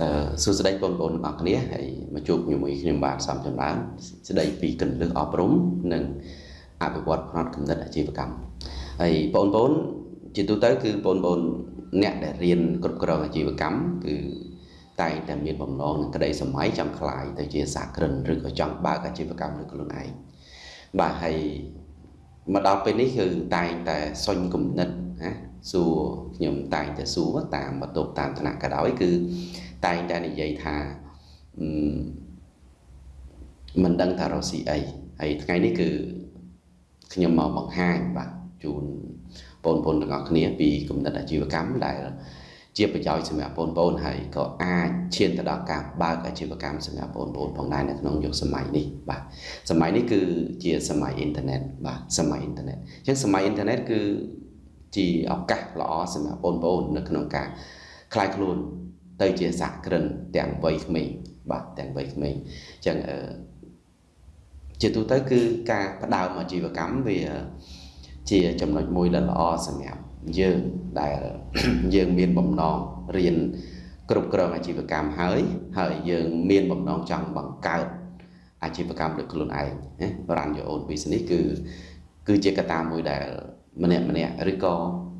អឺសួស្តីបងប្អូនទាំងអស់គ្នាហើយមកជួបជាមួយខ្ញុំបាទសំចម្រើនស្ដីពីកលឹះអប់រំនិងអភិវឌ្ឍផ្នត់គំនិតអាជីវកម្មហើយបងប្អូនជាទូទៅគឺបងប្អូនអ្នកដែលរៀនគ្រប់គ្រងអាជីវកម្មគឺតែងតែមានបំណងនឹងក្តីសម័យចង់ខ្លាយទៅជាសាក្រិនឬក៏ចង់បើកអាជីវកម្មលើខ្លួនឯងបាទហើយមកដល់ពេលនេះគឺតែងតែសុញគំនិតណាសួរខ្ញុំតែងតែសួរតាមបន្ទប់តាមឋានៈក៏ដោយគឺ តែងតែនិយាយថាមិនដឹងថារកស៊ីអីហើយថ្ងៃនេះគឺខ្ញុំមកបង្ហាញបាទជូនបងប្អូនទាំងអស់គ្នាពីគំនិតអាជីវកម្មដែល ជាប្រយោជន៍សម្រាប់បងប្អូនហើយក៏អាចឈានទៅដល់ការបើកអាជីវកម្មសម្រាប់បងប្អូនផងដែរនៅក្នុងយុគសម័យនេះបាទសម័យនេះគឺជាសម័យអ៊ីនធឺណិតបាទសម័យអ៊ីនធឺណិតអញ្ចឹងសម័យអ៊ីនធឺណិតគឺជាឱកាសល្អសម្រាប់បងប្អូននៅក្នុងការខ្លាយខ្លួន ទៅជាសហគ្រិនទាំងវ័យក្មេងបាទទាំងវ័យក្មេងអញ្ចឹងអឺជាទូទៅគឺការផ្ដើមអាជីវកម្មវាជាចំណុចមួយដ៏ល្អសម្រាប់យើងដែលយើងមានបំណងរៀនគ្រប់គ្រងអាជីវកម្មហើយហើយយើងមានបំណងចង់បង្កើតអាជីវកម្មលើខ្លួនឯងណា run your own business គឺគឺជាកត្តាមួយដែលម្នាក់ម្នាក់ឬក៏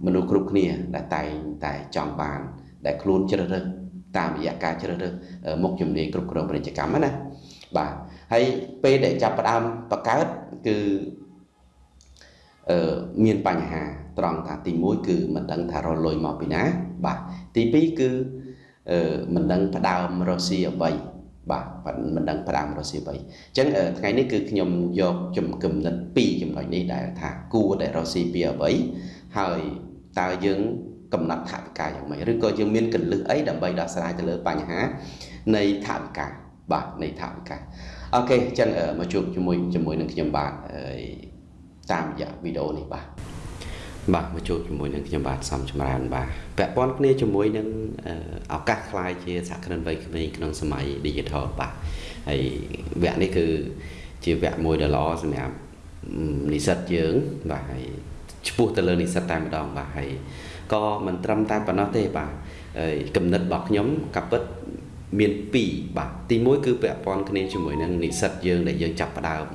មនុស្សគ្រប់គ្នាដែលតែងតែចង់បាន ដែលខ្លួនជ្រើសរើស តាមរយៈការជ្រើសរើសមុខជំនាញគ្រប់គ្រងពាណិជ្ជកម្មណាបាទហើយពេលដែលចាប់ផ្ដើមបង្កើតគឺអឺមានបញ្ហាត្រង់ថាទី1គឺមិនដឹងថារលុយមកពីណា បាទទី2គឺអឺមិនដឹងផ្ដើមរកស៊ីអ្វីបាទមិនដឹងផ្ដើមរកស៊ីអ្វីអញ្ចឹងថ្ងៃនេះគឺខ្ញុំយកចំគំនិត2ចំណុចនេះដែលថាគួរដែលរកស៊ីពីអ្វីហើយតើយើង កំណត់ថវិកាយ៉ាងម៉េចឬក៏យើងមានកលឹះអីដើម្បីដោះស្រាយទៅលើបញ្ហានៃថវិកាបាទនៃថវិកាអូខេអញ្ចឹងមកជួបជាមួយជាមួយនឹងខ្ញុំបាទតាមរយៈវីដេអូនេះបាទបាទមកជួបជាមួយនឹងខ្ញុំបាទសំចម្រើនបាទពាក់ព័ន្ធគ្នាជាមួយនឹងឱកាសខ្លាយជាសហគ្រិនវ័យក្មេងក្នុងសម័យ Digital បាទហើយវគ្គនេះគឺជាវគ្គមួយដ៏ល្អសម្រាប់និស្សិតយើងបាទហើយឈ្មោះទៅលើនិស្សិតតែម្ដងបាទហើយ ក៏មិនត្រឹមតែប៉ុណ្ណោះទេបាទគំនិតរបស់ខ្ញុំកាពិតមាន2បាទទី1គឺពាក់ព័ន្ធគ្នាជាមួយនឹងនិស្សិតយើងដែលយើងចាប់ផ្ដើម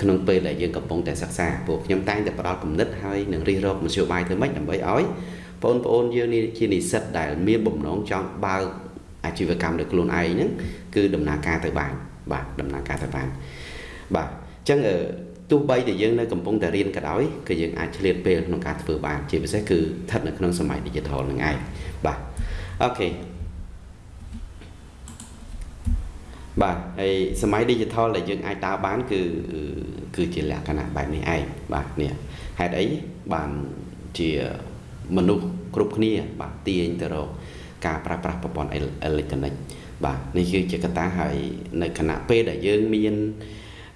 ក្នុងពេលដែលយើងកំពុងតែសិក្សាពួកខ្ញុំតែងតែផ្ដល់គំនិតហើយនឹងរិះរកមធ្យោបាយទៅម៉េចដើម្បីឲ្យបងប្អូនយើងនេះជានិស្សិតដែលមានបំណងចង់បើកអាជីវកម្មដោយខ្លួនឯងហ្នឹងគឺដំណើរការទៅបានបាទដំណើរការទៅបានបាទអញ្ចឹង ទោះបីតែយើងនៅកំពុងតែរៀនក៏ដោយគឺយើងអាចឆ្លៀតពេលក្នុងការធ្វើបាន ជាពិសេសគឺស្ថិតនៅក្នុងសម័យ digital ហ្នឹងឯងបាទអូខេបាទហើយសម័យ digital ដែលយើងអាចដើរបានគឺគឺជាលក្ខណៈបែបនេះឯងបាទនេះហេតុអីបានជាមនុស្សគ្រប់គ្នា បាទទាញទៅរកការប្រើប្រាស់ប្រព័ន្ធអេឡិចត្រូនិកបាទនេះគឺជាកត្តាហើយនៅគណៈពេលដែលយើងមាន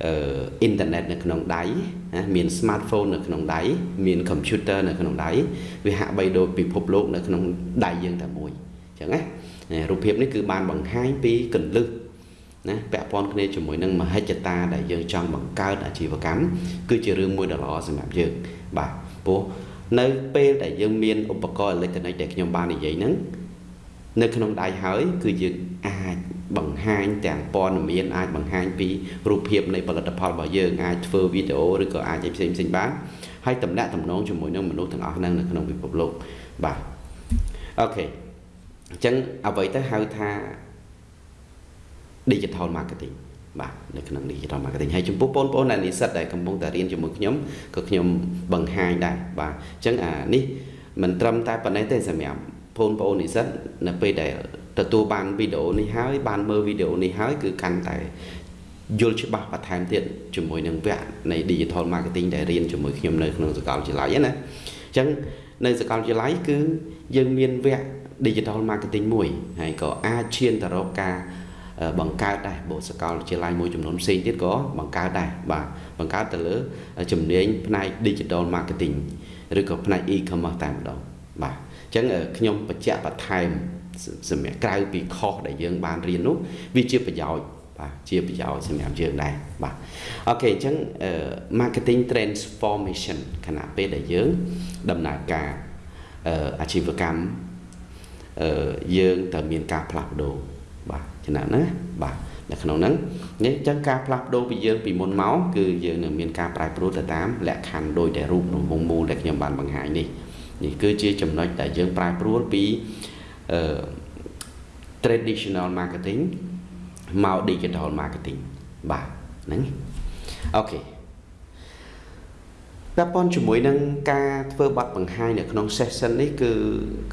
អឺអ៊ីនធឺណិតនៅក្នុងដៃណាមាន smartphone នៅក្នុងដៃមាន computer នៅក្នុងដៃវាហាក់បីដូចពិភពលោកនៅក្នុងដៃយើងតែមួយអញ្ចឹងណារូបភាពនេះគឺបានបង្ហាញពីកលឹះណាពាក់ព័ន្ធគ្នាជាមួយនឹងមហិច្ឆតាដែលយើងចង់បង្កើតអាជីវកម្មគឺជារឿងមួយដ៏ល្អសម្រាប់យើងបាទព្រោះនៅពេលដែលយើងមានឧបករណ៍អេឡិចត្រូនិកដែលខ្ញុំបាននិយាយហ្នឹងនៅក្នុងដៃហើយគឺយើងអាច បង្ហាញទាំងព័ត៌មានអាចបង្ហាញពីរូបភាពនៃផលិតផលរបស់យើងអាចធ្វើវីដេអូឬក៏អាចផ្សេងផ្សេងបានហើយតំណាក់តំណងជាមួយនឹងមនុស្សទាំងអស់ហ្នឹងនៅក្នុងពិភពលោកបាទអូខេអញ្ចឹងអ្វីទៅហៅថា digital marketing បាទនៅក្នុង digital marketing ហើយចំពោះបងប្អូនដែលនិស្សិតដែលកំពុងតែរៀនជាមួយខ្ញុំក៏ខ្ញុំបង្ហាញដែរបាទអញ្ចឹងអានេះមិនត្រឹមតែប៉ុណ្ណេះទេសម្រាប់បងប្អូននិស្សិតនៅពេលដែល ទទួលបានវីដេអូនេះហើយបានមើលវីដេអូនេះហើយគឺកាន់តែយល់ច្បាស់បន្ថែមទៀតជាមួយនឹងវគ្គនៃ digital marketing ដែលរៀនជាមួយខ្ញុំនៅក្នុងសាកលវិទ្យាល័យណាអញ្ចឹងនៅសាកលវិទ្យាល័យគឺយើងមានវគ្គ digital marketing មួយហើយក៏អាចឈានទៅរកការបង្កើតដែរបុសកលវិទ្យាល័យមួយចំនួនផ្សេងទៀតក៏បង្កើតដែរបាទបង្កើតទៅលើជំនាញផ្នែក digital marketing ឬក៏ផ្នែក e-commerce តែម្ដងបាទអញ្ចឹងខ្ញុំបញ្ជាក់បន្ថែម សម្រាប់ក្រៅពីខុសដែលយើងបានរៀននោះវាជាប្រយោជន៍បាទជាប្រយោជន៍សម្រាប់យើងដែរបាទអូខេអញ្ចឹង marketing transformation ខណៈពេលដែលយើងដំណើរការអាជីវកម្មអឺយើងត្រូវមានការផ្លាស់ប្ដូរបាទចំណាណាបាទនៅក្នុងហ្នឹងនេះអញ្ចឹងការផ្លាស់ប្ដូរពីយើងពីមុនមកគឺយើងនឹងមានការប្រែប្រួលទៅតាមលក្ខខណ្ឌដោយតែរូបក្នុងវងមូលដែលខ្ញុំបានបង្ហាញនេះនេះគឺជាចំណុចដែលយើងប្រែប្រួលពីអឺ traditional marketing មក digital marketing បាទហ្នឹងអូខេពាក់ព័ន្ធជាមួយនឹងការធ្វើបទបង្ហាញនៅក្នុង session នេះគឺ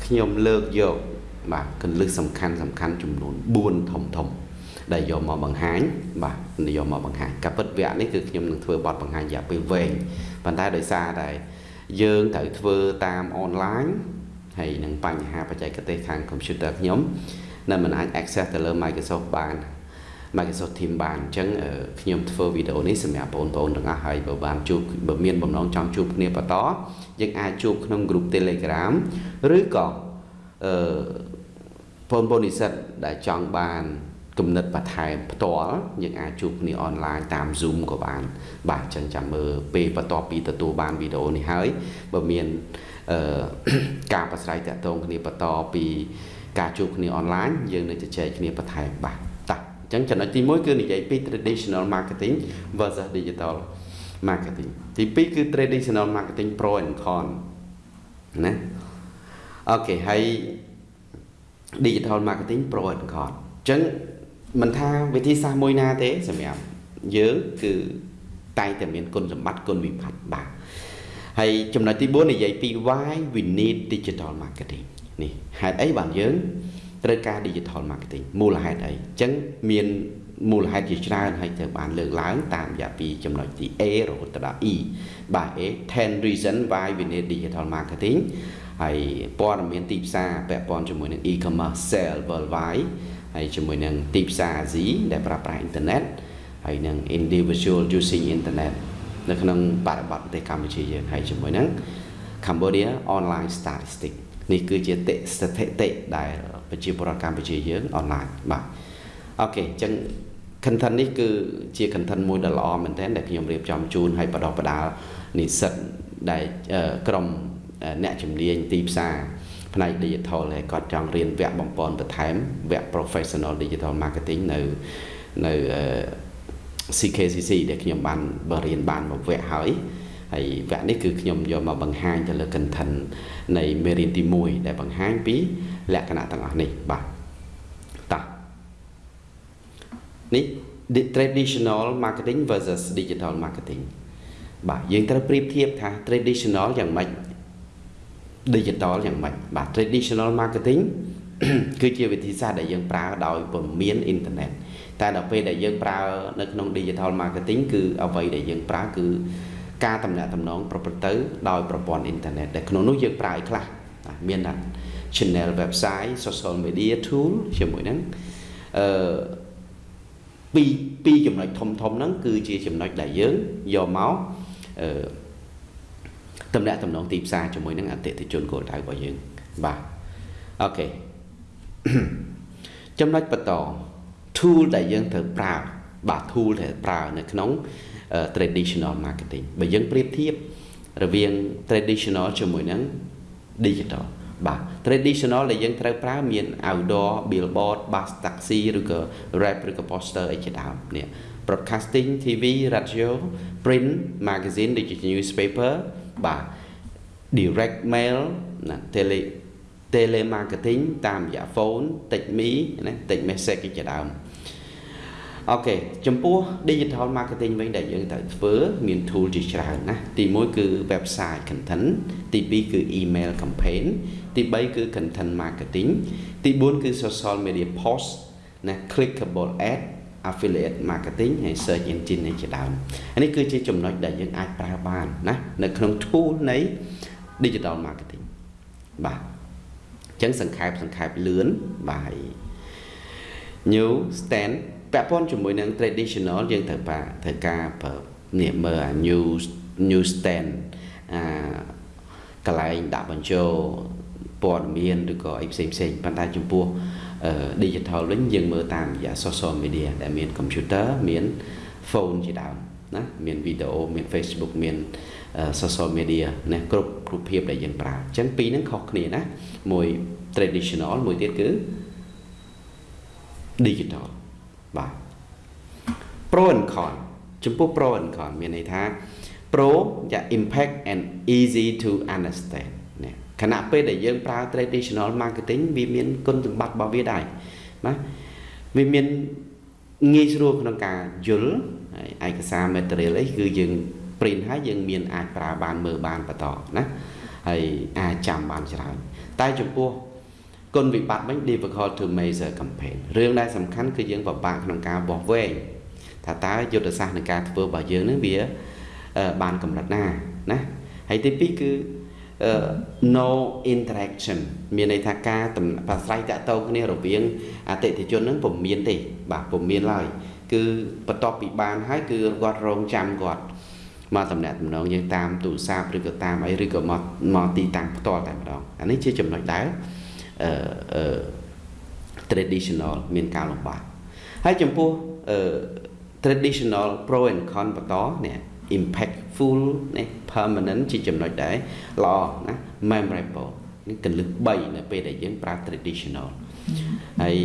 ខ្ញុំលើកយកបាទកលឹះសំខាន់សំខាន់ចំនួន4ធំធំដែលយកមកបង្ហាញបាទយកមកបង្ហាញការពិតវគ្គនេះគឺខ្ញុំនឹងធ្វើបទបង្ហាញរយៈពេលវែងប៉ុន្តែដោយសារតែយើងត្រូវធ្វើតាមអនឡាញ ហើយនឹងបញ្ហាបច្ចេកទេសខាង computer ខ្ញុំនៅមិនអាច access ទៅលើ Microsoft បាន Microsoft Teams បានអញ្ចឹងខ្ញុំធ្វើវីដេអូនេះសម្រាប់បងប្អូនទាំងអស់ហើយបើបានជួបបើមានបំណងចង់ជួបគ្នាបន្តយើងអាចជួបក្នុង group Telegram ឬក៏អឺបងប្អូននិស្សិតដែលចង់បានគំនិតបន្ថែមផ្ទាល់យើងអាចជួបគ្នាអនឡាញតាម Zoom ក៏បាន បាទចឹងចាំមើលពេលបន្ទាប់ពីទទួលបានវីដេអូនេះហើយបើមានអឺ ការប្រស្រ័យតាក់ទងគ្នាបន្តពីការជួបគ្នាអនឡាញយើងនឹងជជែកគ្នាបន្ថែមបាទតាអញ្ចឹងចំណុចទី1គឺនិយាយពី traditional marketing versus digital marketing ទី2គឺ traditional marketing pro and con ណាអូខេហើយ digital marketing pro and con អញ្ចឹងមិនថាវិធីសាស្ត្រមួយណាទេសម្រាប់យើងគឺតែងតែមានគុណសម្បត្តិគុណវិបត្តិបាទ ហើយចំណុចទី4និយាយពី why we need digital marketing នេះហេតុអីបានយើងត្រូវការ digital marketing មូលហេតុអីអញ្ចឹងមានមូលហេតុជាច្រើនហើយត្រូវបានលើកឡើងតាមរយៈពីចំណុចទី A រហូតដល់ E បាទ A 10 reason why we need digital marketing ហើយព័ត៌មានទីផ្សារពាក់ព័ន្ធជាមួយនឹង e-commerce sale worldwide ហើយជាមួយនឹងទីផ្សារអាស៊ីដែលប្រើប្រាស់អ៊ីនធឺណិតហើយនឹង individual using internet នៅក្នុងបរិបទប្រទេសកម្ពុជាយើងហើយជាមួយនឹង Cambodia online statistic នេះគឺជាតិស្ថិតិដែលប្រជាពលរដ្ឋកម្ពុជាយើងអនឡាញបាទអូខេអញ្ចឹង content នេះគឺជា content មួយដ៏ល្អមែនទែនដែលខ្ញុំរៀបចំជូនឲ្យបដិបដាលនិស្សិតដែលក្រុមអ្នកជំនាញទីផ្សារផ្នែក digital ហើយគាត់ចង់រៀនវគ្គបំពន់បន្ថែមវគ្គ professional digital marketing នៅនៅ CKCC ដែលខ្ញុំបានបរៀនបានមួយវគ្គហើយហើយវគ្គនេះគឺខ្ញុំយកមកបង្ហាញទៅលើ content នៃមេរៀនទី1ដែលបង្ហាញពីលក្ខណៈទាំងអស់នេះបាទតោះនេះ traditional marketing versus digital marketing បាទយើងត្រូវប្រៀបធៀបថា traditional យ៉ាងម៉េច digital យ៉ាងម៉េចបាទ traditional marketing គឺជាវិធីសាស្ត្រដែលយើងប្រើដោយពុំមានអ៊ីនធឺណិត តែដល់ពេលដែលយើងប្រើនៅក្នុង digital marketing គឺអ្វីដែលយើងប្រើគឺការតំណាក់តំណងប្រព្រឹត្តទៅដោយប្រព័ន្ធអ៊ីនធឺណិតដែលក្នុងនោះយើងប្រើឲ្យខ្លះមានថា channel website social media tool ជាមួយហ្នឹងអឺពីរពីរចំណុចធំធំហ្នឹងគឺជាចំណុចដែលយើងយកមកអឺតំណាក់តំណងទីផ្សារជាមួយនឹងអតិថិជនគោលដៅរបស់យើងបាទអូខេចំណុចបន្ត tool ដែលយើងត្រូវប្រើបាទ tool ដែលប្រើនៅក្នុង traditional marketing បើយើងប្រៀបធៀបរវាង traditional ជាមួយនឹង digital បាទ traditional ដែលយើងត្រូវប្រើមាន outdoor billboard bus taxi ឬក៏ rap ឬក៏ poster អីជាដើមនេះ broadcasting TV radio print magazine digital newspaper បាទ direct mail ណា tele telemarketing តាមរយៈ phone text me ណា text message ជាដើម អូខេចំពោះ digital marketing វិញដែលយើងត្រូវធ្វើមាន tool ជាច្រើនណាទី1គឺ website content ទី2គឺ email campaign ទី3គឺ content marketing ទី4គឺ social media post ណា clickable ad affiliate marketing ហើយ search engine នេះជាដើមនេះគឺជាចំណុចដែលយើងអាចប្រើបានណានៅក្នុង tool នៃ digital marketing បាទអញ្ចឹងសង្ខេបសង្ខេបលឿនបាទ new stand ពាក់ព័ន្ធជាមួយនឹង traditional យើងត្រូវប្រើត្រូវការប្រើនេះមើលអា new new stand អាកន្លែងដាក់បញ្ចូលព័ត៌មានឬក៏អីផ្សេងផ្សេងប៉ុន្តែចំពោះ digital វិញយើងមើលតាមរយៈ social media ដែលមាន computer មាន phone ជាដើមណាមានវីដេអូមាន Facebook មាន social media ណាគ្រប់រូបភាពដែលយើងប្រើអញ្ចឹងពីរហ្នឹងខុសគ្នាណាមួយ traditional មួយទៀតគឺ digital បាទ pro and con ចំពោះ pro and con មានន័យថា pro ជា impact and easy to understand ណាខណៈពេលដែលយើងប្រើ traditional marketing វាមានគុណសម្បត្តិរបស់វាដែរណាវាមានងាយស្រួលក្នុងការយល់ហើយឯកសារ material អីគឺយើង print ហើយយើងមានអាចប្រើបានមើលបានបន្តណាហើយអាចចាំបានច្រើនតែចំពោះ គុណវិបត្តិវិញ difficult to measure campaign រឿងដែលសំខាន់គឺយើងពិបាកក្នុងការវាស់វែងថាតើយុទ្ធសាស្ត្រនៃការធ្វើរបស់យើងនឹងវាបានកម្រិតណាណាហើយទី2គឺ no interaction មានន័យថាការប្រស្រ័យតាក់ទងគ្នារវាងអតិថិជននឹងពុំមានទេបាទពុំមានឡើយគឺបន្ទាប់ពីបានហើយគឺគាត់រងចាំគាត់មកតំណាក់តំណងយើងតាមទូរស័ព្ទឬក៏តាមអីឬក៏មកមកទីតាំងផ្ទាល់តែម្ដងអានេះជាចំណុចដែលអឺ traditional មានការលំបាកហើយចំពោះ traditional pro and con បន្តនេះ impactful នេះ permanent ជាចំណុចដែលល្អណា memorable នេះកលឹះ3នៅពេលដែលយើងប្រើ traditional ហើយ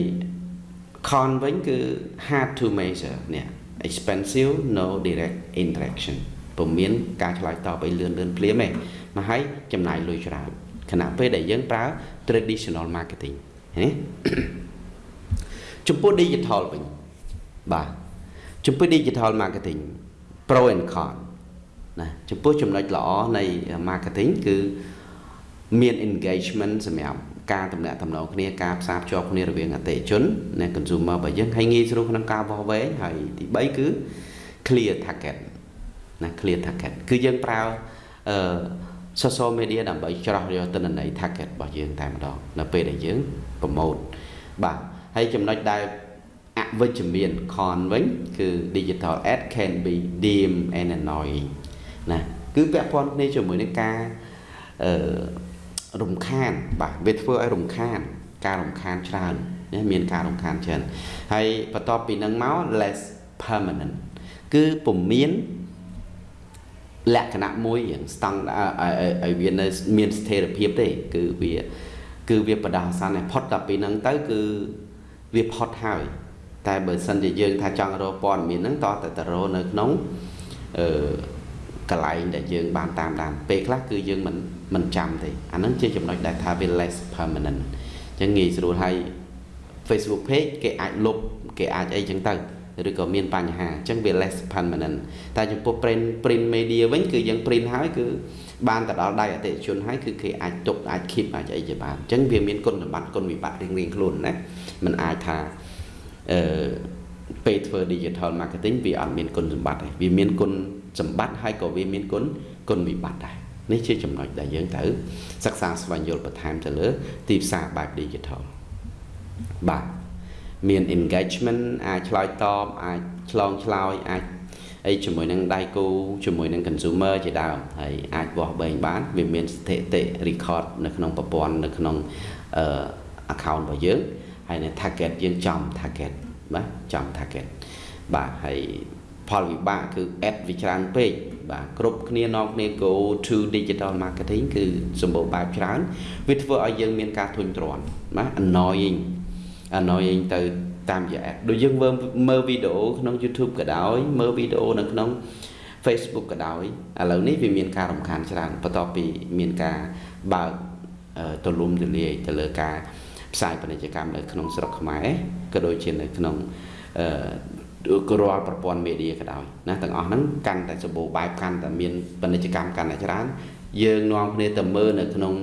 con វិញគឺ hard to measure នេះ expensive no direct interaction ពុំមានការឆ្លើយតបឲ្យលឿនលឿនភ្លាមទេមកហើយចំណាយលុយច្រើន ខណៈពេលដែលយើងប្រើ traditional marketing ណាចំពោះ digital វិញបាទចំពោះ digital marketing pro and con ណាចំពោះចំណុចល្អនៃ marketing គឺមាន engagement សម្រាប់ការតំណាក់តំណងគ្នាការផ្សារភ្ជាប់គ្នារវាងអតិថិជននិង consumer របស់យើងហើយងាយស្រួលក្នុងការវាស់វែងហើយទី3គឺ clear target ណា clear target គឺយើងប្រើអឺ social media ដើម្បីច្រោះយកទិន្នន័យ target របស់យើងតែម្ដងនៅពេលដែលយើងប្រម៉ូទបាទហើយចំណុចដែលអវិជ្ជមាន con វិញគឺ digital ad can be dim and annoying ណាគឺពាក់ព័ន្ធគ្នាជាមួយនឹងការអឺរំខានបាទវាធ្វើឲ្យរំខាន ការរំខានច្រើនណាមានការរំខានច្រើនហើយបន្ទាប់ពីនឹងមក less permanent គឺពុំមាន លក្ខណៈមួយយ៉ាងស្តង់ឲ្យវានៅមានស្ថិរភាពទេ គឺវាគឺវាបដាអាសន្នផុតតែពីហ្នឹងទៅគឺវាផុតហើយ តែបើសិនជាយើង ថាចង់រកព័ត៌មានហ្នឹងតតែតរនៅក្នុងអឺកន្លែងដែលយើងបានតាមដានពេលខ្លះគឺយើងមិនមិនចាំទេអាហ្នឹងជាចំណុចដែលថាវា less permanent អញ្ចឹងងាយស្រួលហើយ Facebook page គេអាចលុបគេអាចអីចឹងទៅ ឬក៏មានបញ្ហាអញ្ចឹងវា less permanent តែចំពោះ print print media វិញគឺយើង print ហើយគឺបានទៅដល់ដៃអតិថិជនហើយគឺគេអាចទុកអាច keep អាចអីជាបានអញ្ចឹងវាមានគុណសម្បត្តិគុណវិបត្តិរៀងៗខ្លួនណាมันអាចថាអឺពេលធ្វើ digital marketing វាអត់មានគុណសម្បត្តិទេវាមានគុណសម្បត្តិហើយក៏វាមានគុណគុណវិបត្តិដែរនេះជាចំណុចដែលយើងត្រូវសិក្សាស្វែងយល់បន្ថែមទៅលើ ទីផ្សារបែប digital បាទ មាន engagement អាចឆ្លើយតបអាចឆ្លងឆ្លើយអាចអីជាមួយនឹងដៃគូជាមួយនឹង consumer ជាដើមហើយអាចវាស់បែងបានវាមានស្ថិតិ record នៅក្នុងប្រព័ន្ធនៅក្នុងអឺ account របស់យើងហើយនៅ target យើងចំ target បាទចំ target បាទហើយផលវិបាកគឺ ad វាច្រើនពេកបាទគ្រប់គ្នានាំគ្នា go to digital marketing គឺសម្បូរបែបច្រើនវាធ្វើឲ្យយើងមានការធុញទ្រាន់ណា annoying annoying ទៅតាមរយៈ ad ដូចយើងមើលវីដេអូក្នុង YouTube ក៏ដោយមើលវីដេអូនៅក្នុង Facebook ក៏ដោយឥឡូវនេះវាមានការរំខានច្រើនបន្ទាប់ពីមានការបើកទលំទលាយទៅលើការផ្សាយពាណិជ្ជកម្មនៅក្នុងស្រុកខ្មែរក៏ដូចជានៅក្នុងអឺរាល់ប្រព័ន្ធមេឌៀក៏ដោយណាទាំងអស់ហ្នឹងកាន់តែសម្បូរបែបកាន់តែមានពាណិជ្ជកម្មកាន់តែច្រើនយើងនាំគ្នាទៅមើលនៅក្នុង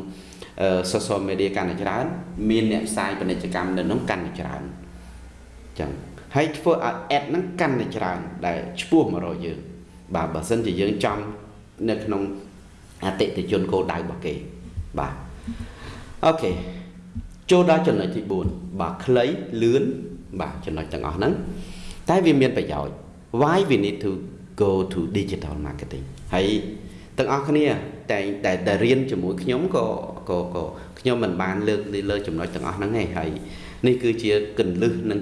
social media កាន់តែច្រើន មានអ្នកផ្សាយពាណិជ្ជកម្មនៅក្នុងកាន់តែច្រើនចឹងហើយធ្វើឲ្យ ad ហ្នឹងកាន់តែច្រើន ដែលឈ្មោះមករកយើង បាទបើសិនជាយើងចំនៅក្នុងអតិថិជនគោលដៅរបស់គេបាទអូខេចូលដល់ចំណុចទី4បាទខ្លីលឿនបាទចំណុចទាំងអស់ហ្នឹងតែវាមានប្រយោជន៍ why we need to go to digital marketing ហើយទាំងអស់គ្នាតែតែតែរៀនជាមួយខ្ញុំក៏ ក៏ក៏ខ្ញុំមិនបានលើកលើចំណុចទាំងអស់ហ្នឹងទេហើយនេះគឺជាកੰលឹះនិង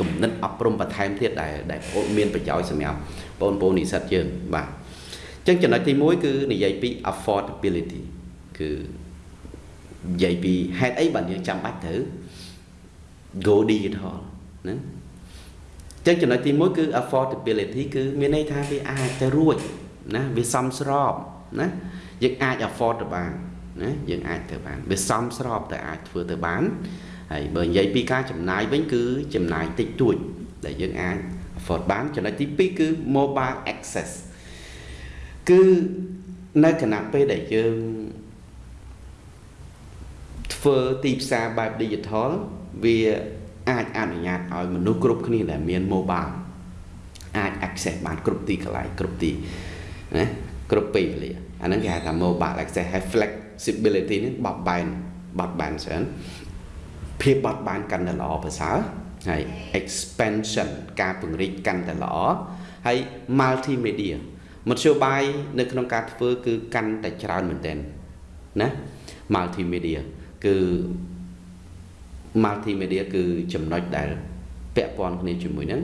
គំនិតអប់រំបន្ថែមទៀតដែលដែលមានប្រយោជន៍សម្រាប់បងប្អូននិស្សិតយើងបាទអញ្ចឹងចំណុចទី1គឺនិយាយពី affordability គឺនិយាយពីហេតុអីបានយើងចាំបាច់ត្រូវ go digital ណាចឹងចំណុចទី1គឺ affordability គឺមានន័យថាវាអាចទៅរួចណាវាសមស្របណាយើងអាច afford ទៅបាន ណាយើងអាចទៅបានវាសមស្របតែអាចធ្វើទៅបានហើយបើនិយាយពីការចំណាយវិញគឺចំណាយតិចតួចដែលយើងអាច afford បានចំណុចទី2គឺ mobile access គឺនៅគណៈពេលដែលយើងធ្វើទីផ្សារបែប digital វាអាចអនុញ្ញាតឲ្យមនុស្សគ្រប់គ្នាដែលមាន mobile អាច access បានគ្រប់ទីកន្លែងគ្រប់ទីណាគ្រប់ពេលវេលាអាហ្នឹងគេហៅថា mobile access ហើយ flexibility នេះបត់បែនបត់បែនច្រើនភាពបត់បែនកាន់តែល្អប្រសើរហើយ expansion ការពង្រីកកាន់តែល្អហើយ multimedia មធ្យោបាយនៅក្នុងការធ្វើគឺកាន់តែច្រើនមែនទែនណា multimedia គឺ multimedia គឺចំណុចដែលពាក់ព័ន្ធគ្នាជាមួយនឹង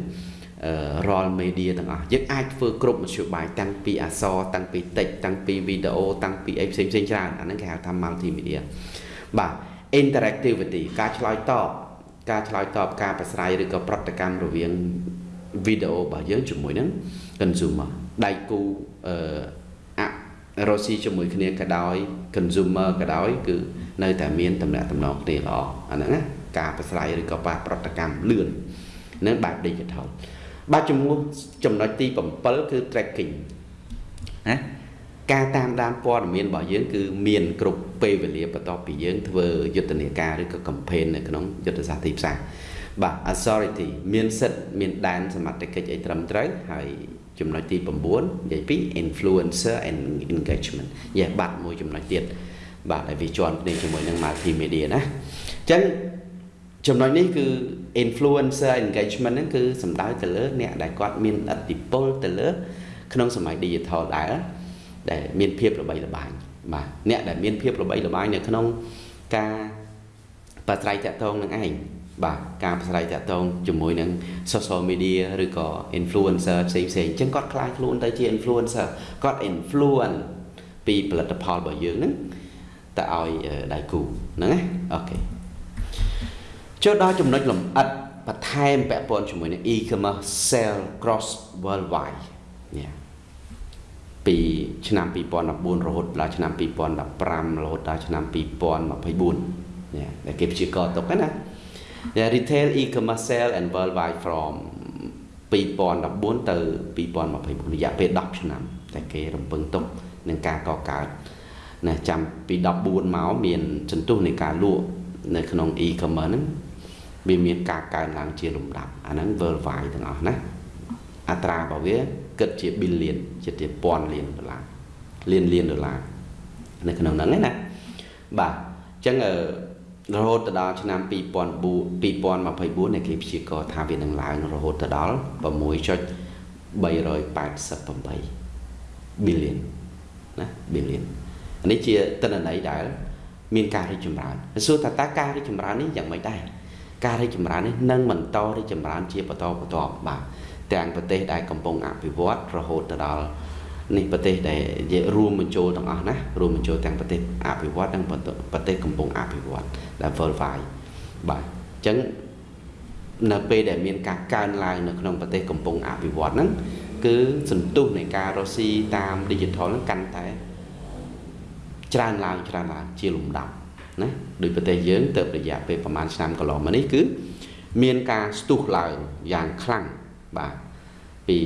រាល់ media ទាំងអស់យើងអាចធ្វើគ្រប់មធ្យោបាយតាំងពីអក្សរតាំងពីតិចតាំងពីវីដេអូតាំងពីអីផ្សេងផ្សេងច្រើនអាហ្នឹងគេហៅថា multimedia បាទ interactivity ការឆ្លើយតបការឆ្លើយតបការប្រស្រ័យឬក៏ប្រតិកម្មរវាងវីដេអូរបស់យើងជាមួយនឹង consumer ដៃគូអឺអរស៊ីជាមួយគ្នាក៏ដោយ consumer ក៏ដោយ គឺនៅតែមានតំណែងតំណងគ្នាល្អអាហ្នឹងណាការប្រស្រ័យឬក៏ប្រតិកម្មលឿននឹងបែប digital បាទជំនួសចំណុចទី7គឺ tracking ណាការតាមដានព័ត៌មានរបស់យើងគឺមានគ្រប់ពេលវេលាបន្ទាប់ពីយើងធ្វើយុទ្ធនាការឬក៏ campaign នៅក្នុងយុទ្ធសាស្ត្រទីផ្សារបាទ authority មានសិទ្ធិមានដែនសមត្ថកិច្ចអីត្រឹមត្រូវហើយចំណុចទី9និយាយពី influencer and engagement យេបាត់មួយចំណុចទៀតបាទហើយវាជាន់គ្នាជាមួយនឹង multimedia ណាអញ្ចឹង ចំណុចនេះគឺ influencer engagement ហ្នឹងគឺសំដៅទៅលើអ្នកដែលគាត់មានឥទ្ធិពលទៅលើ ក្នុងសម័យ digital ដែរដែលមានភាពល្បីល្បាញបាទអ្នកដែលមានភាពល្បីល្បាញនៅក្នុងការបស្រ័យតាក់ទងនឹងឯងបាទការប្រស្រ័យតាក់ទងជាមួយនឹង social media ឬក៏ influencer ផ្សេងផ្សេងអញ្ចឹងគាត់ខ្លាចខ្លួនទៅជា influencer គាត់ influence ពីផលិតផលរបស់យើងហ្នឹងទៅឲ្យដៃគូហ្នឹងណាអូខេ ចូលដល់ចំណុចលម្អិតបន្ថែមពាក់ព័ន្ធជាមួយនឹង e-commerce sell cross worldwide នេះពីឆ្នាំ2014រហូតដល់ឆ្នាំ2015រហូតដល់ឆ្នាំ2024នេះដែលគេព្យាករទុកណា retail e-commerce sell and worldwide from 2014ទៅ2024រយៈពេល10ឆ្នាំតែគេរំពឹងទុកនឹងការកកើតណាចាំពី14មកមានសន្ទុះនៃការលក់នៅក្នុង e-commerce ហ្នឹង វាមានការកើនឡើងជាលំដាប់អាហ្នឹង worldwide ទាំងអស់ណាអត្រារបស់វាគិតជា billion ជាជាពាន់លានដុល្លារលានលានដុល្លារនៅក្នុងហ្នឹងណាបាទអញ្ចឹងរហូតទៅដល់ឆ្នាំ2024នៃគេព្យាករថាវានឹងឡើងរហូតទៅដល់6.388 billion ណា billion នេះជាតនន័យដែល មានការរីកចម្រើនសួរថាតើការរីកចម្រើននេះយ៉ាងម៉េចដែរ ការរីកចម្រើននេះនឹងបន្តរីកចម្រើនជាបន្តបន្ទាប់បាទទាំងប្រទេសដែលកំពុងអភិវឌ្ឍរហូតទៅដល់នេះប្រទេសដែលរួមបញ្ចូលទាំងអស់ណារួមបញ្ចូលទាំងប្រទេសអភិវឌ្ឍនិងប្រទេសកំពុងអភិវឌ្ឍដែល worldwide បាទអញ្ចឹងនៅពេលដែលមានការកើនឡើងនៅក្នុងប្រទេសកំពុងអភិវឌ្ឍហ្នឹងគឺសន្ទុះនៃការរកស៊ីតាម digital ហ្នឹងកាន់តែច្រើនឡើងច្រើនឡើងជាលំដាប់ ណាដោយប្រទេសយើងទៅរយៈពេលប្រហែលឆ្នាំកន្លងមកនេះគឺ មានការស្ទុះឡើងយ៉ាងខ្លាំងបាទពី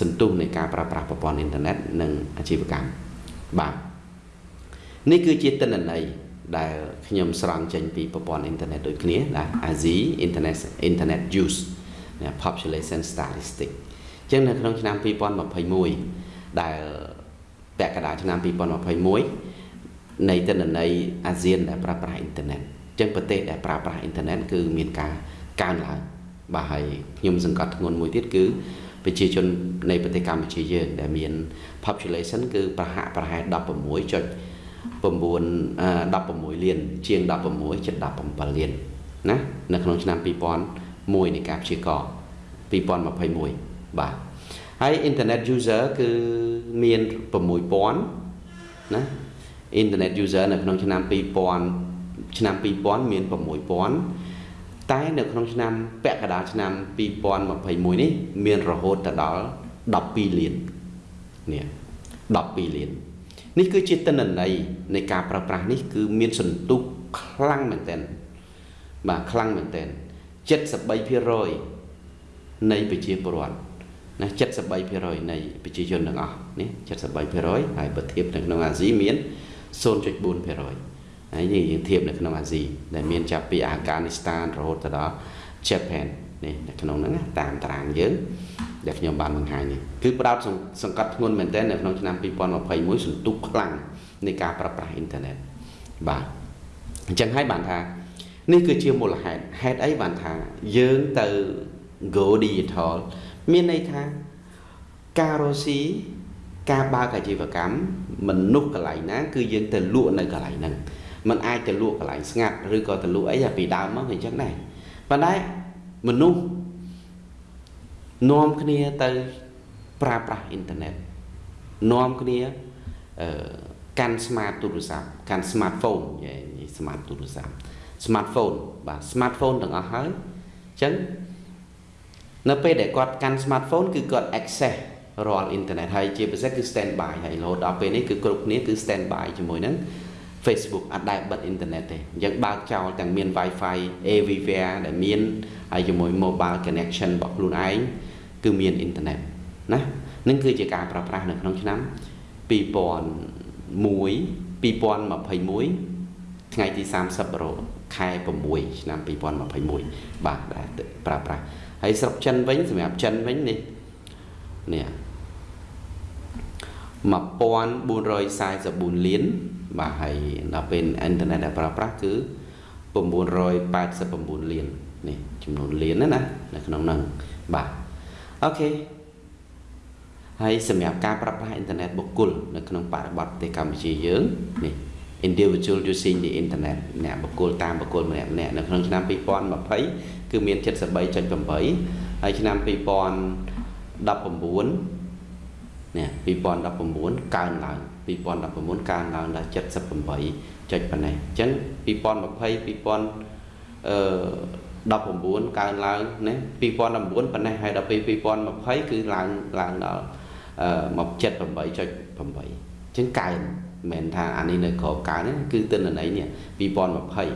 សន្ទុះនៃការប្រើប្រាស់ប្រព័ន្ធអ៊ីនធឺណិតនិងអាជីវកម្មបាទនេះគឺជាទិន្នន័យដែលខ្ញុំស្រង់ចេញពីប្រព័ន្ធអ៊ីនធឺណិតដូចគ្នាណា ASI Internet Internet Use Population Statistic អញ្ចឹងនៅក្នុងឆ្នាំ2021ដែលពាក់កណ្ដាលឆ្នាំ2021 នៃទិន្នន័យអាស៊ានដែលប្រើប្រាស់អ៊ីនធឺណិតអញ្ចឹងប្រទេសដែលប្រើប្រាស់អ៊ីនធឺណិតគឺមានការកើនឡើងបាទហើយខ្ញុំសង្កត់ធ្ងន់មួយទៀតគឺប្រជាជននៃប្រទេសកម្ពុជាយើងដែលមាន population គឺប្រហាក់ប្រហែល16.9 16លាន ជាង16.17លានណានៅក្នុងឆ្នាំ2001នៃការព្យាករ2021បាទហហើយ internet user គឺមាន6000ណា internet user នៅក្នុងឆ្នាំ2000ឆ្នាំ2000មាន6000តែនៅក្នុងឆ្នាំពាក់កណ្ដាលឆ្នាំ2021នេះមានរហូតទៅដល់12លាននេះ12លាននេះគឺជាទិន្នន័យនៃការប្រើប្រាស់នេះគឺមានសន្ទុះខ្លាំងមែនទែនបាទខ្លាំងមែនទែន73%នៃប្រជាពលរដ្ឋណា73%នៃប្រជាជនទាំងអស់នេះ73%ហើយបើធៀបនៅក្នុងអាស៊ីមាន 0.4%ហើយនេះយើងធៀបនៅក្នុងអាស៊ីដែលមានចាប់ពីអាហ្គានីស្ថានរហូតទៅដល់ Japan នេះនៅក្នុងហ្នឹងតាមតារាងយើងដែលខ្ញុំបានបង្ហាញនេះគឺផ្ដោតសង្កត់ធ្ងន់មែនទែននៅក្នុងឆ្នាំ2021សន្ទុះខ្លាំងនៃការប្រើប្រាស់អ៊ីនធឺណិតបាទអញ្ចឹងហើយបានថានេះគឺជាមូលហេតុហេតុអីបានថាយើងទៅ go digital មានន័យថាការរស់ស៊ី ការបើកអាជីវកម្មមនុស្សកន្លែងណា គឺយើងទៅលក់នៅកន្លែងហ្នឹងมันអាចទៅលក់កន្លែងស្ងាត់ឬក៏ទៅលក់អីពីដើមមកអញ្ចឹងដែរប៉ុន្តែមនុស្សនាំគ្នាទៅប្រើប្រាស់អ៊ីនធឺណិតនាំគ្នាអឺកាន់ smart ទូរស័ព្ទកាន់ smartphone និយាយ smart ទូរស័ព្ទ smartphone បាទ smartphone ទាំងអស់ហើយអញ្ចឹងនៅពេលដែលគាត់កាន់ smartphone គឺគាត់ access រាល់អ៊ីនធឺណិតហើយជាពិសេសគឺ stand by ហើយរហូតដល់ពេលនេះគឺគ្រប់គ្នាគឺ stand by ជាមួយនឹង Facebook អត់ដែលបិទអ៊ីនធឺណិតទេអញ្ចឹងបើកចោលទាំងមាន Wi-Fi everywhere ដែលមានហើយជាមួយ mobile connection របស់ខ្លួនឯងគឺមានអ៊ីនធឺណិតណានឹងគឺជាការប្រើប្រាស់នៅក្នុងឆ្នាំ2001 2021ថ្ងៃទី30រោខែ6ឆ្នាំ2021បាទដែលប្រើប្រាស់ហើយស្រុកចិនវិញសម្រាប់ចិនវិញនេះនេះ 1444លានបាទហើយដល់ពេលអ៊ីនធឺណិតដែលប្រើប្រាស់គឺ989លាននេះចំនួនលានណានៅក្នុងហ្នឹងបាទអូខេហើយសម្រាប់ការប្រើប្រាស់អ៊ីនធឺណិតបុគ្គលនៅក្នុងបរិបទប្រទេសកម្ពុជាយើងនេះ individual using the internet អ្នកបុគ្គលតាមបុគ្គលម្នាក់ម្នាក់នៅក្នុងឆ្នាំ2020គឺមាន73.8ហើយឆ្នាំ2019 នេះ2019កើនឡើង2019កើនឡើងដល់78ចុចប៉ុណ្ណេះអញ្ចឹង2020 2000អឺ19កើនឡើងណា2019ប៉ុណ្ណេះហើយដល់ពេល2020គឺឡើងឡើងដល់អឺមក78.8អញ្ចឹងកើនមិនមែនថាអានេះនៅក្របកើនគឺទិន្នន័យនេះ2020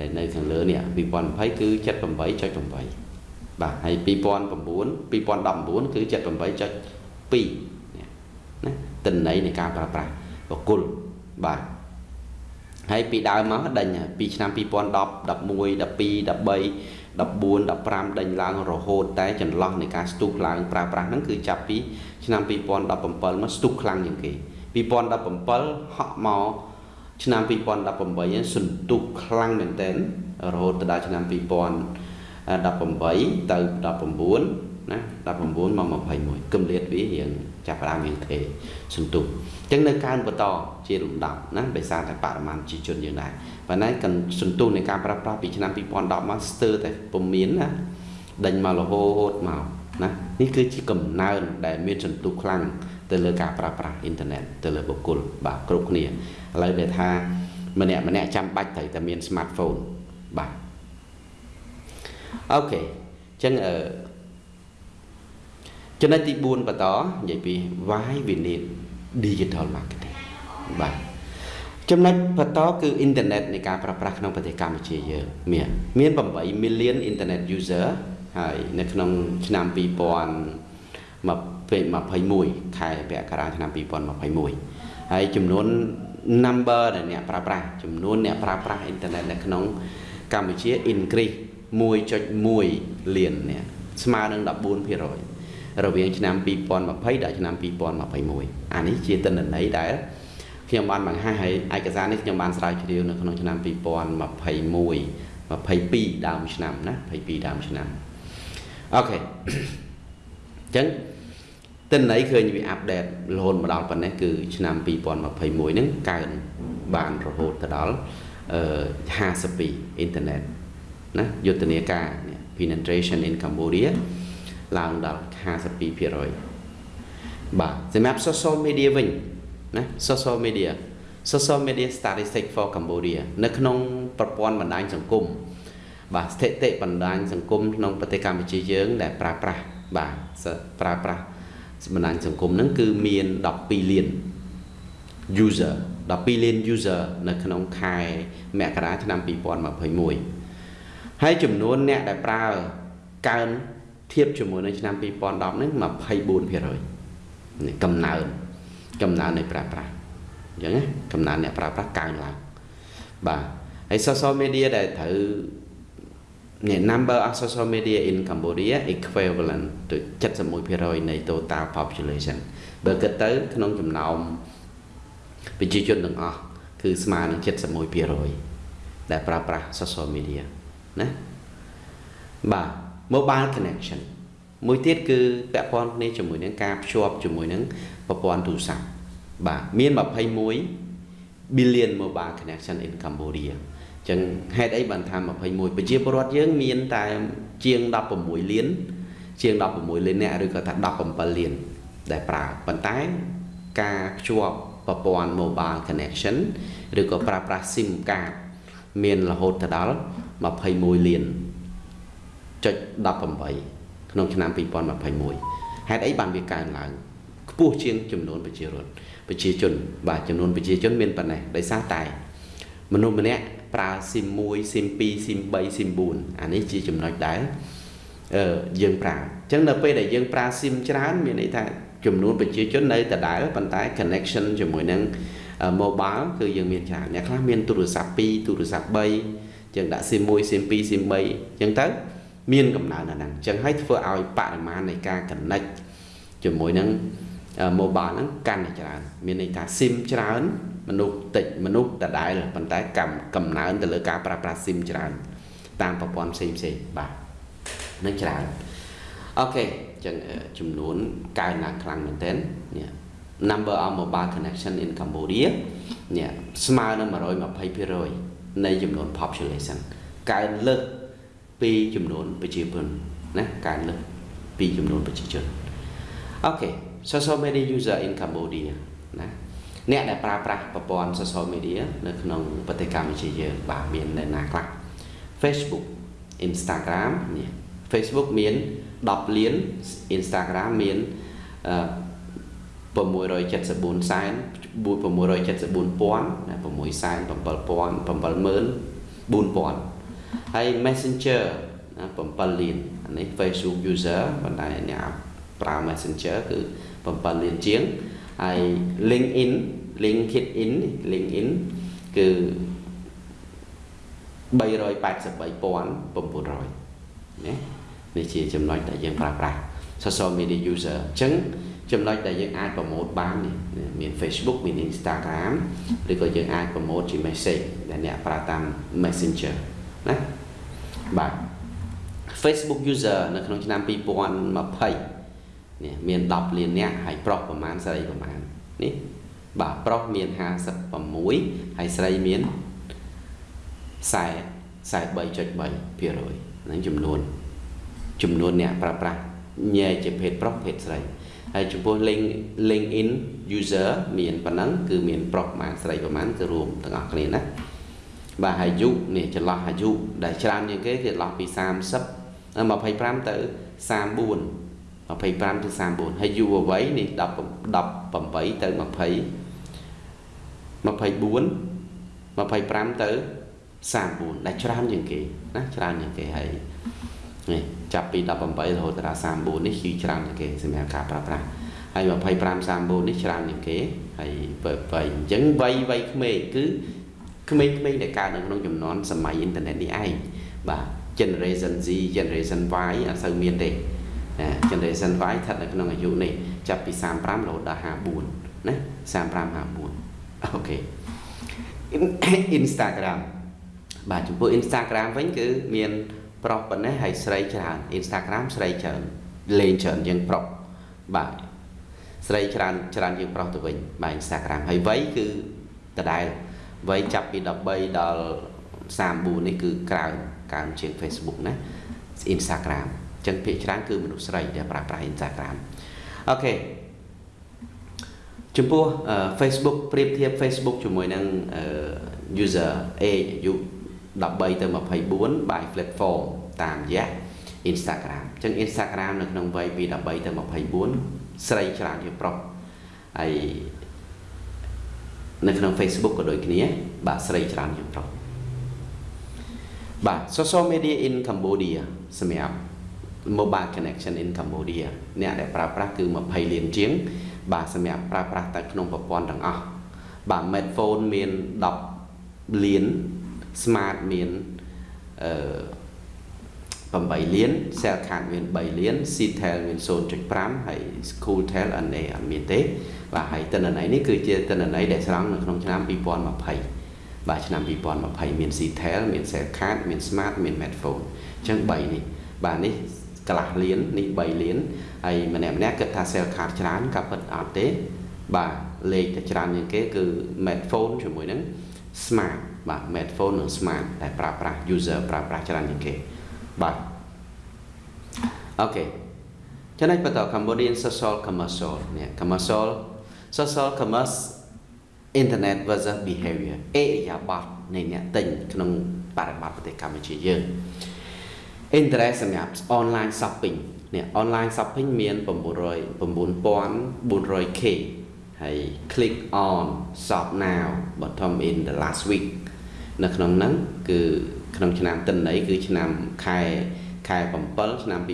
ដែលនៅខាងលើនេះ2020គឺ78.8បាទហើយ2009 2019គឺ78.2 ណាតិន័យនៃការប្រើប្រាស់បកុលបាទហើយពីដើមមកដេញពីឆ្នាំ2010 11 12 13 14 15ដេញឡើងរហូតតែចន្លោះនៃការស្ទុះឡើងប្រើប្រាស់ហ្នឹងគឺចាប់ពីឆ្នាំ2017មកស្ទុះខ្លាំងជាងគេ2017ហក់មកឆ្នាំ2018សន្ទុះខ្លាំងមែនទែនរហូតដល់ឆ្នាំ2018ទៅ19ណា19មក21គម្លាតវារៀង ចាប់ផ្ដើមរៀងទេសន្ទុះអញ្ចឹងនៅកើនបន្តជាលំដាប់ណាដោយសារតែបរិមាណជីជនយើងដែរប៉ុន្តែកសន្ទុះនៃការប្រើប្រាស់ពីឆ្នាំ2010មកស្ទើរតែពុំមានណាដេញមករហូតមកណានេះគឺជាកំណើនដែលមានសន្ទុះខ្លាំងទៅលើការប្រើប្រាស់អ៊ីនធឺណិតទៅលើបុគ្គលបាទគ្រប់គ្នាឥឡូវដែលថាម្នាក់ម្នាក់ចាំបាច់ត្រូវតែមាន smartphone បាទអូខេអញ្ចឹងអឺ ចំណុចទី4បន្តនិយាយពី why we need digital marketing បាទចំណុចបន្តគឺអ៊ីនធឺណិតនៃការប្រើប្រាស់ក្នុងប្រទេសកម្ពុជាយើងមានមាន8 million internet user ហើយនៅក្នុងឆ្នាំ2021ខែពាក់កណ្ដាលឆ្នាំ2021ហើយចំនួន number ដែលអ្នកប្រើប្រាស់ចំនួនអ្នកប្រើប្រាស់អ៊ីនធឺណិតនៅក្នុងកម្ពុជា increase 1.1លានអ្នកស្មើនឹង14% រវាងឆ្នាំ2020ដល់ឆ្នាំ2021អានេះជាទិន្នន័យដែលខ្ញុំបានបង្ហាញហើយឯកសារនេះខ្ញុំបានស្រាវជ្រាវនៅក្នុងឆ្នាំ2021 22ដើមឆ្នាំណា22ដើមឆ្នាំអូខេអញ្ចឹងទិន្នន័យឃើញវាអាប់ដេតរហូតមកដល់ប៉ុណ្ណេះគឺឆ្នាំ2021ហ្នឹងកើនបានរហូតទៅដល់អឺ52អ៊ីនធឺណិតណាយុទ្ធនាការ penetration in Cambodia ឡើងដល់ 52%បាទសម្រាប់ social media វិញណា social media social media statistic for Cambodia នៅក្នុងប្រព័ន្ធបណ្ដាញសង្គមបាទស្ថិតិបណ្ដាញសង្គមក្នុងប្រទេសកម្ពុជាយើង ដែលប្រើប្រាស់បាទប្រើប្រាស់បណ្ដាញសង្គមហ្នឹងគឺមាន12លាន user 12លាន user នៅក្នុងខែមករាឆ្នាំ2021ហើយចំនួនអ្នកដែលប្រើកើន ធៀបជាមួយនៅឆ្នាំ2010ហ្នឹង24%នេះកំណើនកំណើននៃប្រើប្រាស់អញ្ចឹងណាកំណើនអ្នកប្រើប្រាស់កើនឡើងបាទហើយ social media ដែលត្រូវនេះ number of social media in Cambodia equivalent to 71%នៃ total population បើគិតទៅ ក្នុងចំណោមប្រជាជនទាំងអស់គឺស្មើនឹង71%ដែលប្រើប្រាស់ social media ណាបាទ mobile connection មួយទៀតគឺពាក់ព័ន្ធគ្នាជាមួយនឹងការភ្ជាប់ជាមួយនឹងប្រព័ន្ធទូរស័ព្ទបាទមាន21 billion mobile connection in Cambodia ចឹងហេតុអីបានថា21ប្រជាពលរដ្ឋយើងមានតែជាង16លានជាង16លានអ្នកឬក៏ថា17លានដែលប្រើប៉ុន្តែការភ្ជាប់ប្រព័ន្ធ mobile connection ឬក៏ប្រើប្រាស់ SIM card មានរហូតទៅដល់21លាន ចុច18ក្នុងឆ្នាំ2021ហេតុអីបានវាកើនឡើងខ្ពស់ជាងចំនួនប្រជារដ្ឋប្រជាជន បាទចំនួនប្រជាជនមានប៉ុណ្ណេះដោយសារតែ មនុស្សម្នាក់ប្រើ SIM 1 SIM 2 SIM 3 SIM 4អានេះជាចំណុចដែលអឺយើងប្រើអញ្ចឹងនៅពេលដែលយើងប្រើ SIM ច្រើនមានន័យថាចំនួនប្រជាជននៅដដែលប៉ុន្តែ connection ជាមួយនឹង mobile គឺយើងមានច្រើនអ្នកខ្លះមានទូរស័ព្ទ2ទូរស័ព្ទ3យើងដាក់ SIM 1 SIM 2 SIM 3អញ្ចឹងទៅ មានកំណើនអាហ្នឹងអញ្ចឹងហើយធ្វើឲ្យបរិមាណនៃការ connect ជាមួយនឹង mobile ហ្នឹងកាន់តែច្រើន មានន័យថា SIM ច្រើនមនុស្សតិចមនុស្សដដែលប៉ុន្តែកំកំណើនទៅលើការប្រើប្រាស់ SIM ច្រើន តាមប្រព័ន្ធផ្សេងផ្សេងបាទនឹងច្រើនអូខេចឹងចំនួនកើនឡើងខ្លាំងមែនទែននេះ number of mobile connection in Cambodia នេះស្មើនឹង120%នៃចំនួន population កើនលើស ពីចំនួនប្រជាជនណាកើនលើសពីចំនួនប្រជាជនអូខេ social media user in Cambodia ណាអ្នកដែលប្រើប្រាស់ប្រព័ន្ធ social media នៅក្នុងប្រទេសកម្ពុជាយើងបាទមាននៅណាខ្លះ Facebook Instagram នេះ Facebook មាន10លាន Instagram មាន674សែន674,000 6សែន7000 74000 ហើយ Messenger 7លានអានេះ Facebook user ប៉ុន្តែអ្នកប្រើ Messenger គឺ7លានជាងហើយ LinkedIn LinkedIn LinkedIn គឺ383,900ណានេះជាចំណុចដែលយើងប្រើប្រាស់ social media user អញ្ចឹងចំណុចដែលយើងអាចប្រម៉ូទបាននេះមាន Facebook មាន Instagram ឬក៏យើងអាចប្រម៉ូទជា message ដែលអ្នកប្រើតាម Messenger ណា បាទ Facebook user នៅក្នុងឆ្នាំ2020នេះមាន10លាននាក់ហើយប្រុសប្រមាណស្រីប្រមាណនេះបាទប្រុសមាន56ហើយស្រីមាន40 43.3%ហ្នឹងចំនួន ចំនួនអ្នកប្រើប្រាស់ញែកជាភេទប្រុសភេទស្រីហើយចំពោះ link LinkedIn user មានប៉ុណ្ណឹងគឺមានប្រុសប្រមាណស្រីប្រមាណគឺរួមទាំងអស់គ្នាណា បាទអាយុនេះចន្លោះអាយុដែលច្រើនជាងគេគឺចន្លោះពី30 25ទៅ34 25ទៅ34ហើយយុវវ័យនេះ10 18ទៅ20 24 25ទៅ34ដែលច្រើនជាងគេណាច្រើនជាងគេហើយនេះចាប់ពី18រហូតដល់34នេះគឺច្រើនជាងគេសម្រាប់ការប្រើប្រាស់ហើយ25 34នេះច្រើនជាងគេហើយវ័យអញ្ចឹងវ័យវ័យក្មេងគឺ ក្មេងៗដែលកើតនៅក្នុងចំនួនសម័យអ៊ីនធឺណិតនេះឯងបាទ generation Z generation Y អត់សូវមានទេ generation Y ស្ថិតនៅក្នុងអាយុនេះចាប់ពី35រហូតដល់54ណា35 54អូខេ Instagram បាទចំពោះ Instagram វិញគឺមានប្រុសប៉ុណ្ណេះហើយស្រីច្រើន Instagram ស្រីច្រើនលេងច្រើនជាងប្រុសបាទស្រីច្រើនច្រើនជាងប្រុសទៅវិញបាទ Instagram ហើយវ័យគឺដដែល វ័យចាប់ពី13ដល់34នេះគឺក្រៅកើនជាង Facebook ណា Instagram ចឹងភាគច្រើនគឺមនុស្សស្រីដែលប្រើប្រាស់ Instagram អូខេចំពោះ Facebook ប្រៀបធៀប Facebook ជាមួយនឹង user age អាយុ13ទៅ24 by platform តាមរយៈ Instagram អញ្ចឹង Instagram នៅក្នុងវ័យពី13ទៅ24ស្រីច្រើនជាងប្រុសហើយ នៅក្នុង Facebook ក៏ដូចគ្នា បាទស្រីច្រើនជាងប្រុសបាទ social media in Cambodia សម្រាប់ mobile connection in Cambodia អ្នកដែលប្រើប្រាស់គឺ20លានជាង បាទសម្រាប់ប្រើប្រាស់តែក្នុងប្រព័ន្ធទាំងអស់បាទ smartphone មាន10លាន smart មានអឺ8លាន cell card មាន3លាន Ctel មាន0.5ហើយ Schooltel NA អត់មានទេ បាទហើយទិន្នន័យនេះគឺជាទិន្នន័យដែលស្រង់នៅក្នុងឆ្នាំ2020បាទឆ្នាំ2020មាន Ctel មាន cell card មាន smart មាន smartphone អញ្ចឹង3នេះបាទនេះកន្លះលាននេះ3លានហើយម្នាក់ម្នាក់គិតថា cell card ច្រើនក៏ពិតអត់ទេបាទលេខតែច្រើនជាងគេគឺ smartphone ជាមួយនឹង smart បាទ smartphone និង smart ដែលប្រើប្រាស់ user ប្រើប្រាស់ច្រើនជាងគេបាទអូខេចំណុចបន្ត Cambodian social commercial នេះ commercial social commerce internet versus behavior អេយ៉ាបតនៃអ្នកទិញក្នុងបរិបទប្រទេសកម្ពុជាយើង interest សម្រាប់ online shopping នេះ online shopping មាន900 9400k ហើយ click on shop now bottom in the last week នៅក្នុងហ្នឹងគឺក្នុងឆ្នាំតិន័យគឺឆ្នាំខែខែ7ឆ្នាំ2020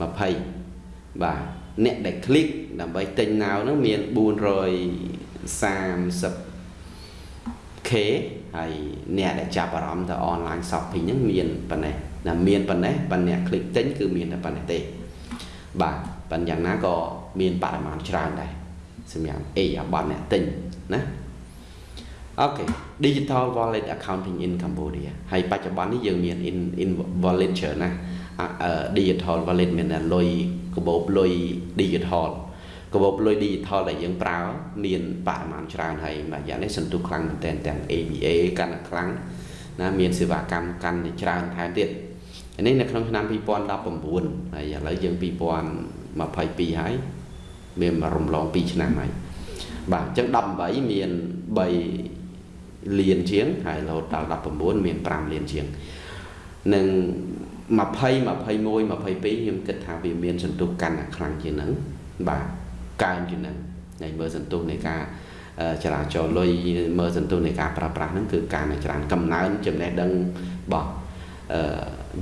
20បាទ អ្នកដែល click ដើម្បីទិញ now ហ្នឹងមាន 430k ហើយអ្នកដែលចាប់អារម្មណ៍ទៅ online shopping ហ្នឹងមានប៉ុណ្ណេះតែមានប៉ុណ្ណេះប៉ុន្តែអ្នក click ទិញគឺមានតែប៉ុណ្ណេះទេបាទប៉ុន្តែយ៉ាងណាក៏មានបរិមាណច្រើនដែរសម្រាប់អេអាប័នអ្នកទិញណាអូខេ digital wallet accounting in Cambodia ហើយបច្ចុប្បន្ននេះយើងមាន in in wallet ច្រើនណាស់ digital wallet មានតែលុយ កាបូបលុយ digital កាបូបលុយ digital ដែលយើងប្រើមានបរិមាណច្រើនហើយមួយយ៉ាងនេះសន្ទុះខ្លាំងមែនទែនទាំង ABA កាន់តែខ្លាំងណាមានសេវាកម្មកាន់តែច្រើនថែមទៀតនេះនៅក្នុងឆ្នាំ2019ហើយឥឡូវយើង2022ហើយមានរំលង2ឆ្នាំហើយបាទអញ្ចឹង18មាន3លានជាងហើយរហូតដល់19មាន5លានជាងនឹង 20 21 22ខ្ញុំគិតថាវាមានសន្ទុះកាន់តែខ្លាំងជាងហ្នឹងបាទកើនជាងហ្នឹងហើយមើលសន្ទុះនៃការចរាចរលុយមើលសន្ទុះនៃការប្រើប្រាស់ហ្នឹងគឺការតែច្រើនកំណើនចំណេះដឹងរបស់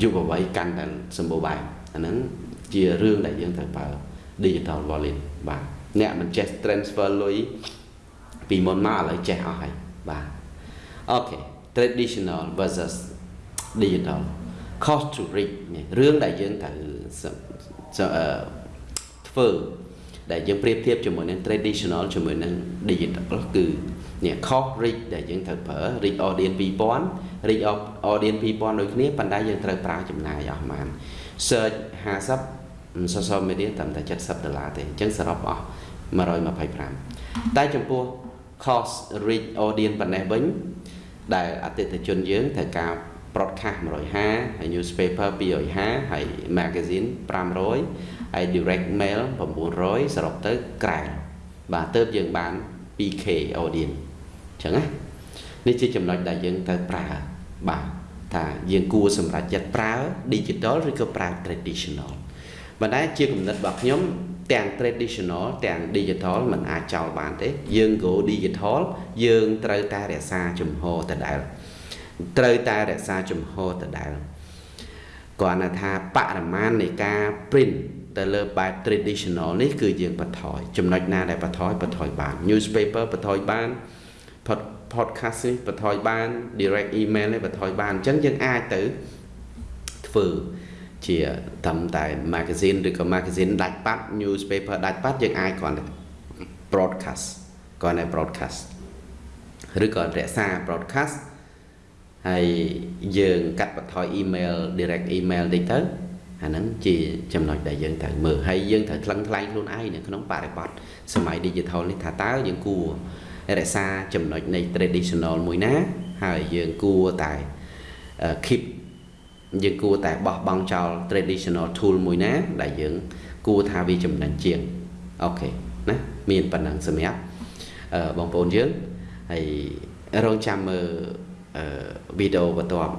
យុវវ័យកាន់តែសម្បូរបែបអាហ្នឹងជារឿងដែលយើងត្រូវប្រើ digital wallet បាទអ្នកមិនចេះ transfer លុយពីមុនមកឥឡូវចេះអស់ហើយបាទអូខេ traditional versus digital cost to reach នេះរឿងដែលយើងត្រូវធ្វើដែលយើងប្រៀបធៀបជាមួយនឹង traditional ជាមួយនឹង digital គឺនេះ cost reach ដែលយើងត្រូវប្រើ reach audience 2000 reach audience 2000ដូចគ្នាប៉ុន្តែយើងត្រូវប្រើចំណាយអស់ប្រហែល search 50 social media ត្រឹមតែ70ដុល្លារទេអញ្ចឹងសរុបអស់125តែចំពោះ cost reach audience ប៉ុណ្ណេះវិញដែលអតិថិជនយើងត្រូវការ broadcast 150ហើយ newspaper 250ហើយ magazine 500ហើយ direct mail 900សរុបទៅក្រែបាទទៅយើងបាន 2k audience អញ្ចឹងណានេះជាចំណុចដែលយើងត្រូវប្រើបាទថាយើងគួរសម្រាប់ចិត្តប្រើ digital ឬក៏ប្រើ traditional ប៉ុន្តែជាគំនិតរបស់ខ្ញុំទាំង traditional ទាំង digital มันអាចចោលបានទេយើង go digital យើងត្រូវតែរក្សាជំហរដដែល ត្រូវតែរក្សាជំហរដដែលគ្រាន់តែថាបរិមាណនៃការ print ទៅលើបែប traditional នេះគឺយើងបន្ថយចំណុចណាដែលបន្ថយបន្ថយបាន newspaper បន្ថយបាន podcast នេះបន្ថយបាន direct email នេះបន្ថយបានអញ្ចឹងយើងអាចទៅធ្វើជាតាមតែ magazine ឬក៏ magazine ដាច់ប៉ាត់ newspaper ដាច់ប៉ាត់យើងអាចគ្រាន់តែ broadcast គ្រាន់តែ broadcast ឬក៏រក្សា broadcast ហើយយើងកាត់បន្ថយ email direct email តិចទៅអាហ្នឹងជាចំណុចដែលយើងត្រូវមើលហើយយើងត្រូវថ្លឹងថ្លែងខ្លួនឯងនៅក្នុងបរិបទសម័យ digital នេះថាតើយើងគួររក្សាចំណុចនៃ traditional មួយណា ហើយយើងគួរតែ keep យើងគួរតែបោះបង់ចោល traditional tool មួយណា ដែលយើងគួរថាវាចំណេញជាងអូខេណាមានប៉ុណ្ណឹងសម្រាប់អឺបងប្អូនយើងហើយរងចាំមើល អឺវីដេអូបន្ទាប់